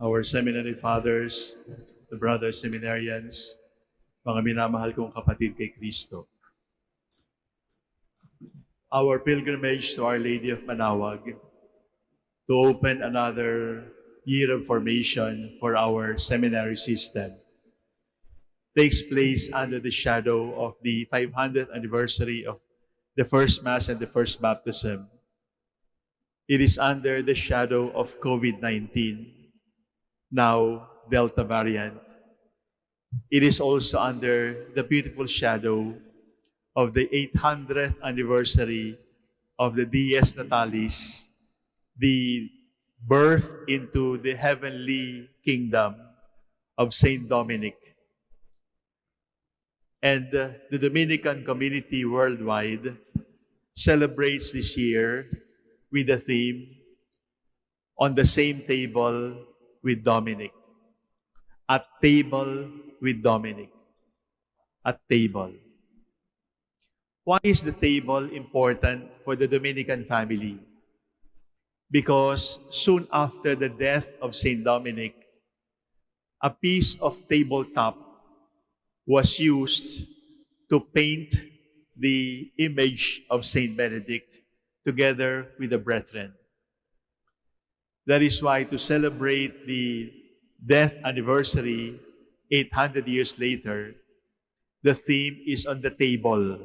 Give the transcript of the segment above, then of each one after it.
our seminary fathers, the brothers seminarians, mga minamahal kong kapatid kay Kristo. Our pilgrimage to Our Lady of Manawag to open another year of formation for our seminary system takes place under the shadow of the 500th anniversary of the first Mass and the first baptism. It is under the shadow of COVID-19 now Delta variant. It is also under the beautiful shadow of the 800th anniversary of the Dies Natalis, the birth into the heavenly kingdom of Saint Dominic. And uh, the Dominican community worldwide celebrates this year with the theme on the same table with Dominic. At table with Dominic. At table. Why is the table important for the Dominican family? Because soon after the death of Saint Dominic, a piece of tabletop was used to paint the image of Saint Benedict together with the brethren. That is why to celebrate the death anniversary 800 years later, the theme is on the table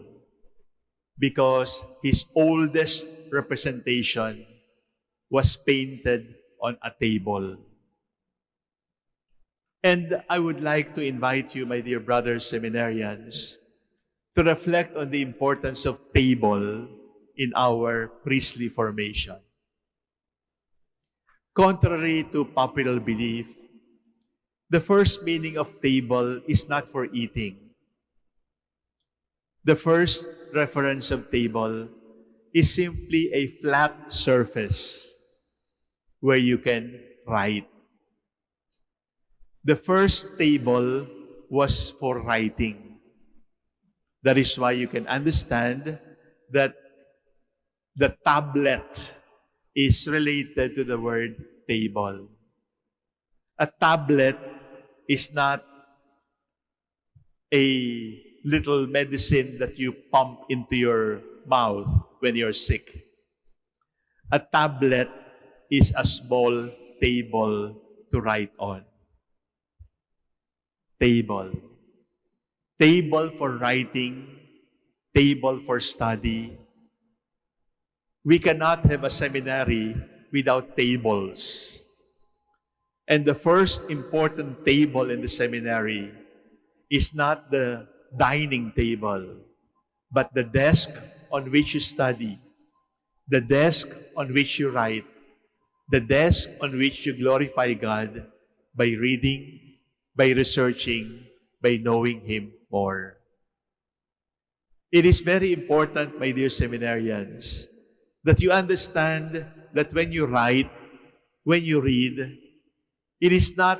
because his oldest representation was painted on a table. And I would like to invite you, my dear brothers seminarians, to reflect on the importance of table in our priestly formation. Contrary to popular belief, the first meaning of table is not for eating. The first reference of table is simply a flat surface where you can write. The first table was for writing. That is why you can understand that the tablet is related to the word table. A tablet is not a little medicine that you pump into your mouth when you're sick. A tablet is a small table to write on. Table. Table for writing, table for study, we cannot have a seminary without tables. And the first important table in the seminary is not the dining table, but the desk on which you study, the desk on which you write, the desk on which you glorify God by reading, by researching, by knowing Him more. It is very important, my dear seminarians, that you understand that when you write, when you read, it is not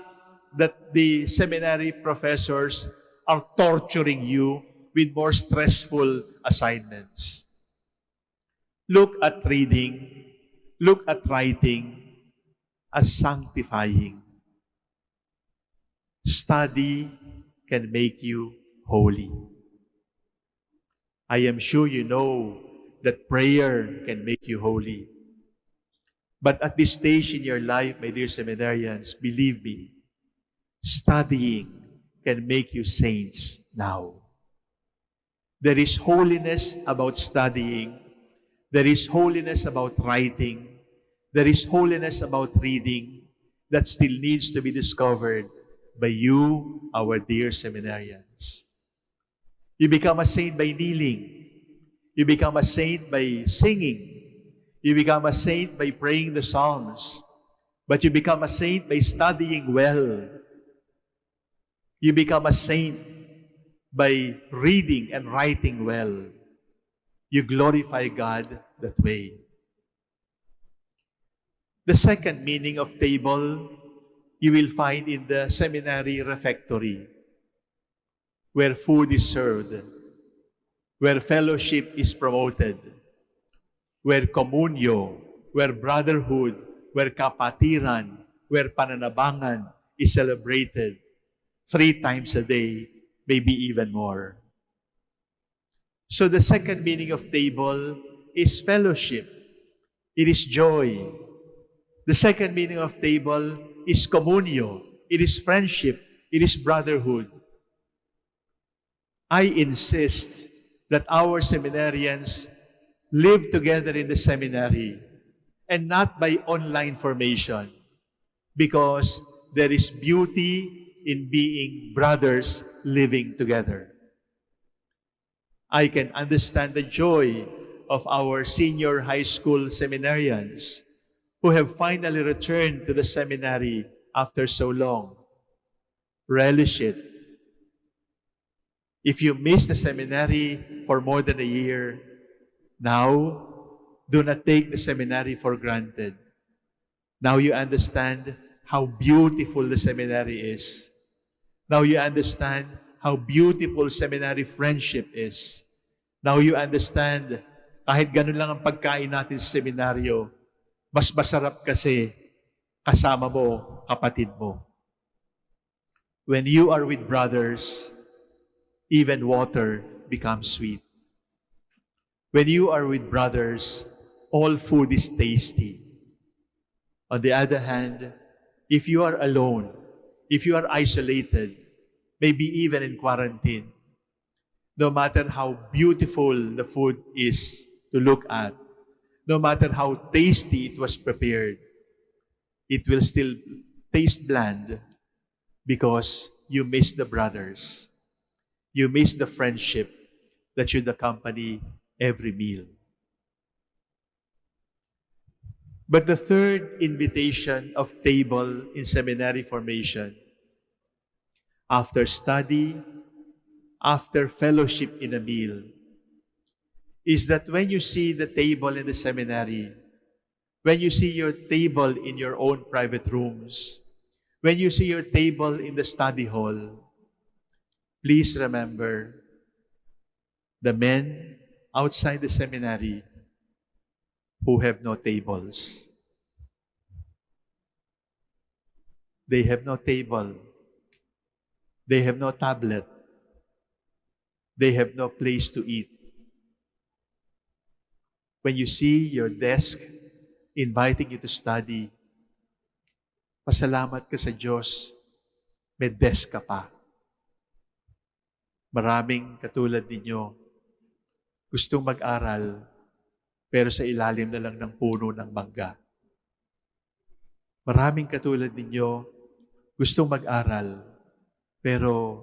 that the seminary professors are torturing you with more stressful assignments. Look at reading, look at writing as sanctifying. Study can make you holy. I am sure you know that prayer can make you holy. But at this stage in your life, my dear seminarians, believe me, studying can make you saints now. There is holiness about studying. There is holiness about writing. There is holiness about reading that still needs to be discovered by you, our dear seminarians. You become a saint by kneeling. You become a saint by singing. You become a saint by praying the Psalms. But you become a saint by studying well. You become a saint by reading and writing well. You glorify God that way. The second meaning of table you will find in the seminary refectory, where food is served where fellowship is promoted, where communio, where brotherhood, where kapatiran, where pananabangan is celebrated three times a day, maybe even more. So the second meaning of table is fellowship. It is joy. The second meaning of table is communio. It is friendship. It is brotherhood. I insist that our seminarians live together in the seminary and not by online formation because there is beauty in being brothers living together. I can understand the joy of our senior high school seminarians who have finally returned to the seminary after so long. Relish it. If you miss the seminary for more than a year, now do not take the seminary for granted. Now you understand how beautiful the seminary is. Now you understand how beautiful seminary friendship is. Now you understand, kahit ganun lang ang pagkain natin sa seminaryo, mas masarap kasi kasama mo, kapatid mo. When you are with brothers, even water becomes sweet. When you are with brothers, all food is tasty. On the other hand, if you are alone, if you are isolated, maybe even in quarantine, no matter how beautiful the food is to look at, no matter how tasty it was prepared, it will still taste bland because you miss the brothers. You miss the friendship that should accompany every meal. But the third invitation of table in seminary formation, after study, after fellowship in a meal, is that when you see the table in the seminary, when you see your table in your own private rooms, when you see your table in the study hall, please remember the men outside the seminary who have no tables. They have no table. They have no tablet. They have no place to eat. When you see your desk inviting you to study, pasalamat ka sa Diyos, may desk ka pa. Maraming katulad ninyo, gustong mag-aral, pero sa ilalim na lang ng puno ng mangga. Maraming katulad ninyo gustong mag-aral, pero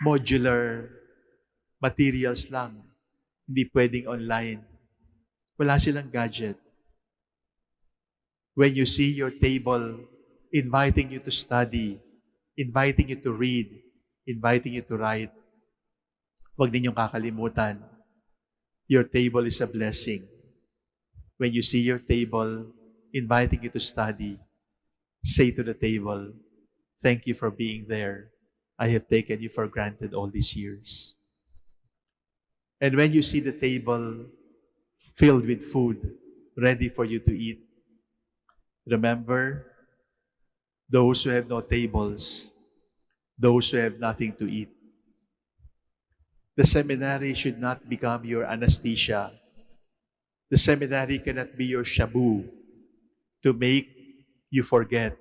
modular materials lang, hindi pwedeng online. Wala silang gadget. When you see your table inviting you to study, inviting you to read, inviting you to write, huwag ninyong kakalimutan your table is a blessing. When you see your table inviting you to study, say to the table, Thank you for being there. I have taken you for granted all these years. And when you see the table filled with food, ready for you to eat, remember those who have no tables, those who have nothing to eat. The seminary should not become your anesthesia. The seminary cannot be your shabu to make you forget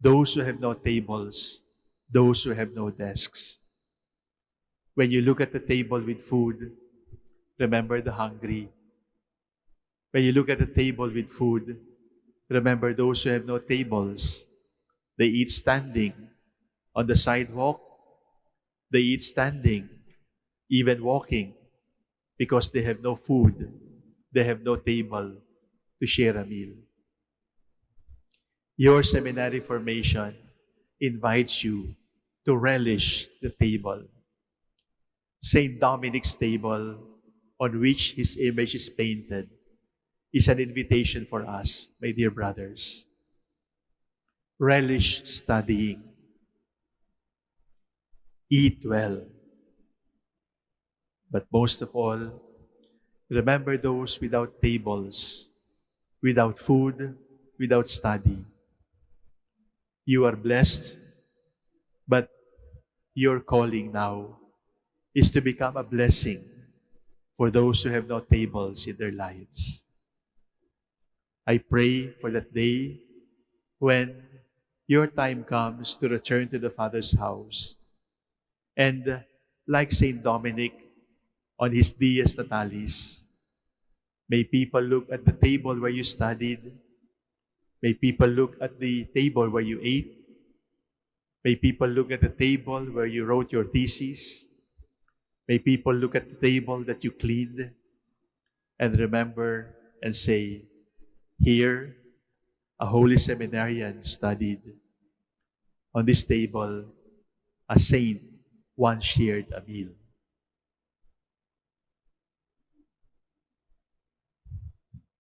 those who have no tables, those who have no desks. When you look at the table with food, remember the hungry. When you look at the table with food, remember those who have no tables. They eat standing on the sidewalk. They eat standing even walking, because they have no food, they have no table to share a meal. Your seminary formation invites you to relish the table. St. Dominic's table, on which his image is painted, is an invitation for us, my dear brothers. Relish studying. Eat well But most of all, remember those without tables, without food, without study. You are blessed, but your calling now is to become a blessing for those who have no tables in their lives. I pray for that day when your time comes to return to the Father's house. And uh, like Saint Dominic on his Dies Natalis, may people look at the table where you studied. May people look at the table where you ate. May people look at the table where you wrote your thesis. May people look at the table that you cleaned and remember and say, Here, a holy seminarian studied. On this table, a saint once shared a meal.